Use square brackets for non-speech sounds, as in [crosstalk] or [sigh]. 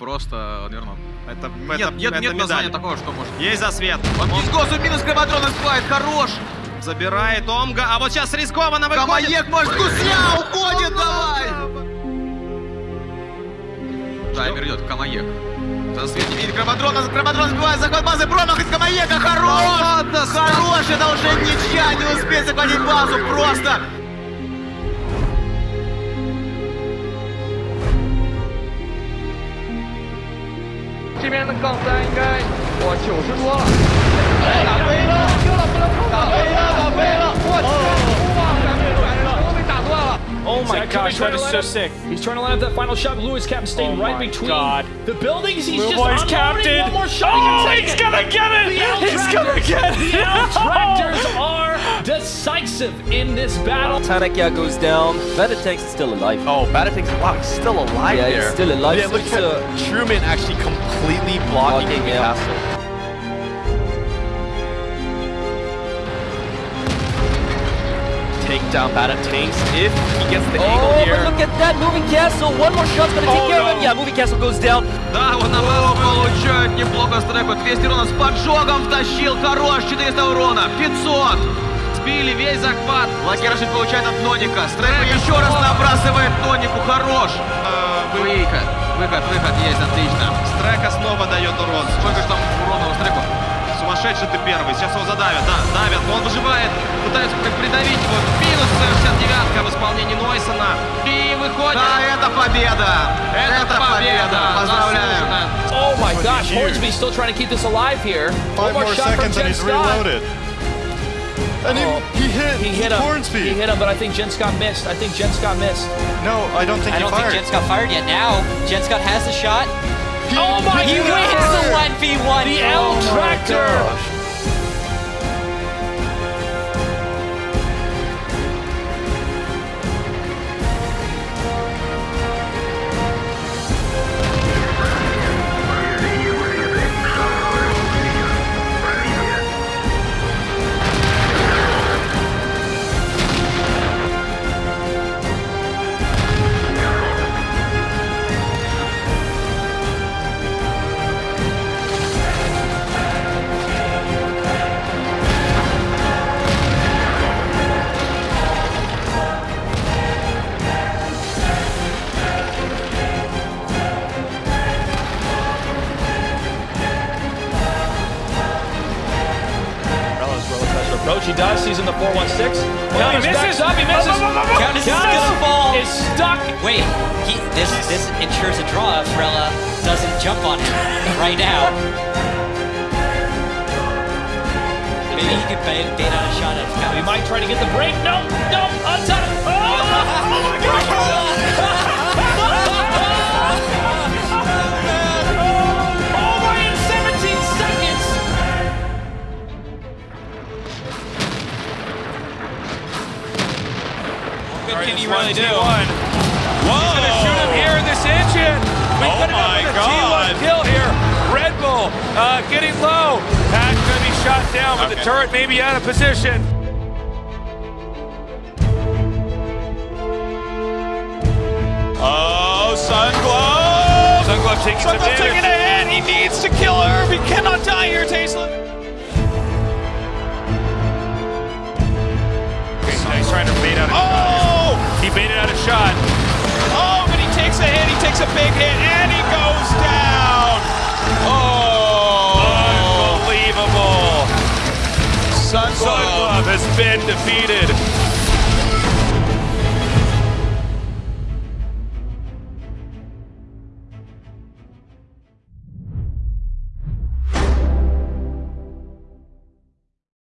просто вернул. Это, Нет, это, нет, это нет названия такого, что может. Есть засвет. Он Он Дисгосу минус Крематрон спает, хорош! забирает Омга, а вот сейчас рискованно выходит. Камаек, может, гусля уходит, давай! Таймер идет, Камаек. Засвет не видит Крематрона, Крематрон сбивает захват базы, промах из Камаека, хорош! Хорош, это уже ничья, не успеет захватить базу, просто! Oh my gosh, that is so sick. He's trying to line up that final shot. Lewis Captain staying Oh right between the buildings. He's just unloading captain. one more shot. Oh, he he's gonna get it. The He's gonna get it. The L-Tractors [laughs] oh. are decisive in this battle. Tanakia goes down. Venetex is still alive. Oh, Batatik's wow, he's still alive yeah, there. he's still alive. Yeah, so look it's, at uh, Truman actually completely blocking Blocking, the yeah. castle. Take down Batatinks if he gets the angle Oh, here. but look at that moving castle. One more shot's gonna take Oh, care of no. him. Yeah, moving castle goes down. Да, вот на базу получает неплохо стреку. 200 урона с поджогом втащил. Хорош, 400 урона. 500. Сбили весь захват. Лакершит получает от Ноника. Стрека еще раз набрасывает Нонику. Хорош. Э, вы- Выход. Выход, выход есть, отлично. Стрека снова дает урон. Сколько же там урона у Стреку? Сумасшедший ты первый. Сейчас его задавят. Да, давят. Он выживает. Пытаются как придавить его. Минус 69 В исполнении Нойсона. И выходит. Да, это победа. Это победа. Поздравляем. Oh my gosh, huge. Hornsby still trying to keep this alive here. Five one more shot from seconds and Jen he's reloaded. And Oh, he, he hit He hit him. Hornsby. He hit him, but I think Jen Scott missed. I think Jen Scott missed. No, I don't think I he don't fired. think Jen Scott fired yet. Now, Jen Scott has the shot. Oh my god! He God. wins the 1v1. The Oh L-Tractor. gosh. Morello's approach. Does. He's in the 416. Oh, he misses. up. He misses. Countess is Countess gonna is stuck. Wait, he, this this ensures a draw if Rella doesn't jump on him right now. Maybe he could bait, bait out a shot at He Countess. might try to get the break. No, no, untied. What can he really do? Whoa! He's gonna shoot him here in this engine. We Oh could my have God. a T1 kill here. Red Bull uh, getting low. Pat's gonna be shot down, but the turret may be out of position. Oh, Sunglow! Sunglove taking Sunglow taking a hit. He needs to kill Irv. He cannot die here, Tastelin. Takes a hit. He takes a big hit, and he goes down. Oh! Unbelievable. Sunglow. Sunglove has been defeated.